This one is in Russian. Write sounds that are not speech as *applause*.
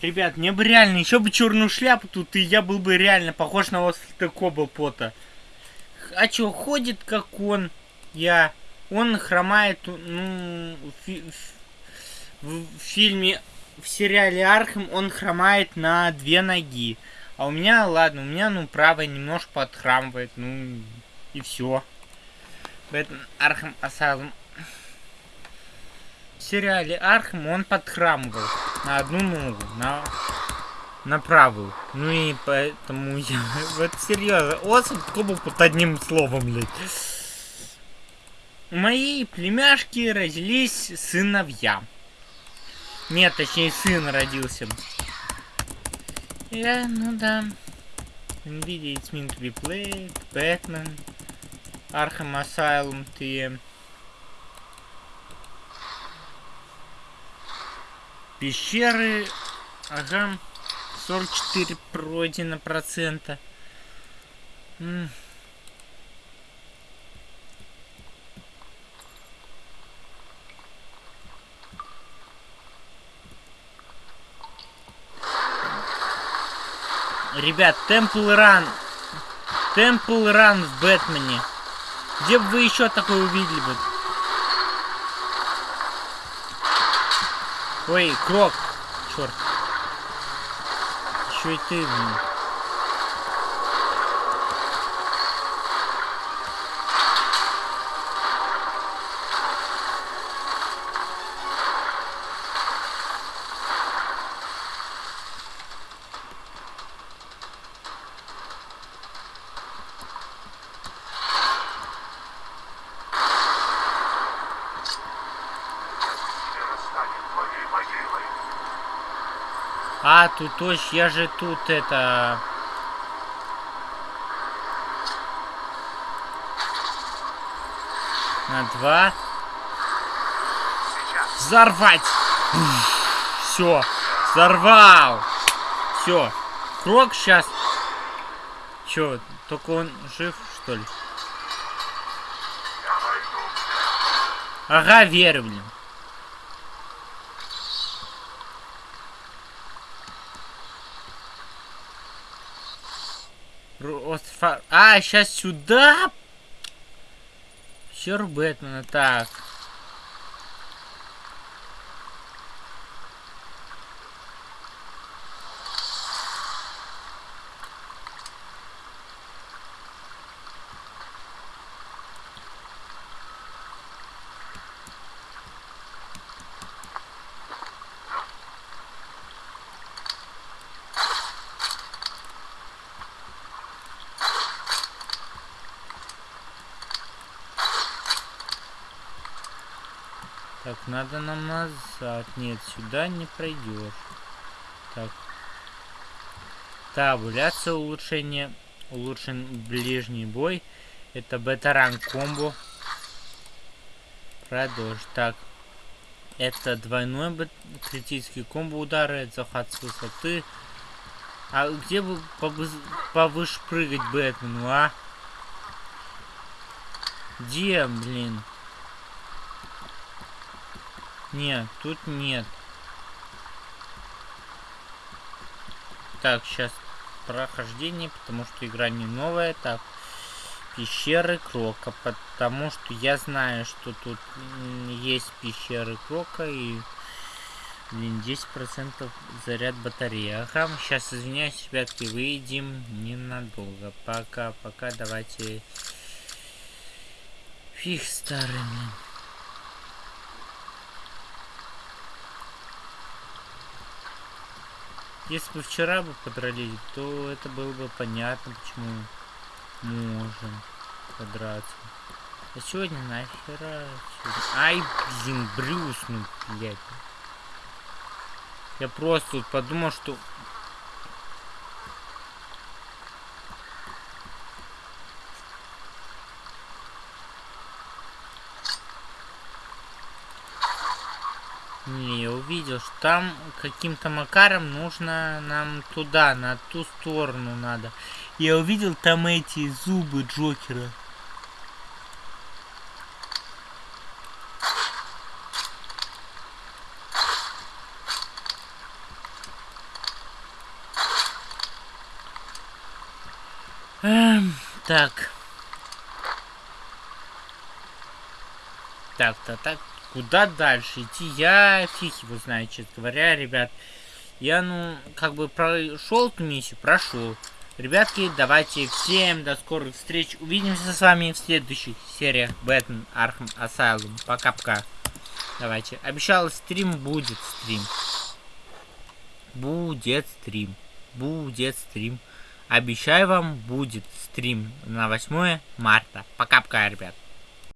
Ребят, мне бы реально, еще бы черную шляпу тут, и я был бы реально похож на Освальда Коблпота. А чё, ходит как он, я. Он хромает, ну, фи в, фильме, в сериале Архем он хромает на две ноги. А у меня, ладно, у меня, ну, правая немножко подхрамывает, ну, и все. Бэтмен Архем Асайлум. В сериале Архем он подхрамывал на одну ногу, на, на правую. Ну и поэтому я... *laughs* Вот серьезно, Освальд Кобл под одним словом, блядь. У моей племяшки родились сыновья. Нет, точнее, сын родился. Я, ну да. Nvidia it's meant to be played, Batman, Arkham Asylum 3. Пещеры, ага, 44 пройдено процента. Ребят, Темпл Ран. Темпл Ран в Бэтмене. Где бы вы еще такое увидели бы? Ой, Крок. Черт. Еще и ты, блин. А, тут точно, я же тут это... На два. Взорвать! Все, взорвал! Все, Крок сейчас. Че, только он жив, что ли? Ага, верю, блин. А, сейчас сюда. Чер Бэтмена. Так. Так, надо нам назад. Нет, сюда не пройдешь. Так. Табуляция улучшение. Улучшен ближний бой. Это бета-ранг комбо. Продолжить. Так. Это двойной критический комбо удары. Захват с высоты. А где бы повыше прыгать Бэтмену, а? Где, блин? Нет, тут нет. Так, сейчас прохождение, потому что игра не новая. Так, пещеры Крока, потому что я знаю, что тут есть пещеры Крока и... Блин, 10% заряд батареи. Ага, сейчас извиняюсь, ребятки, выйдем ненадолго. Пока, пока, давайте... Фиг старыми. Если бы вчера бы подрались, то это было бы понятно, почему можем подраться. А сегодня нахера? Сегодня... Ай, блин, Брюс, ну, блядь. Я просто подумал, что Не, я увидел, что там каким-то макаром нужно нам туда, на ту сторону надо. Я увидел там эти зубы Джокера. Эм, так. Так-то так. -то, так. Куда дальше идти? Я фиг его знаю, честно говоря, ребят. Я, ну, как бы прошел эту миссию, прошел. Ребятки, давайте всем до скорых встреч. Увидимся с вами в следующих сериях Batman Arkham Asylum. Пока-пока. Давайте. Обещал, стрим будет стрим. Будет стрим. Будет стрим. Обещаю вам, будет стрим на 8 марта. Пока-пока, ребят.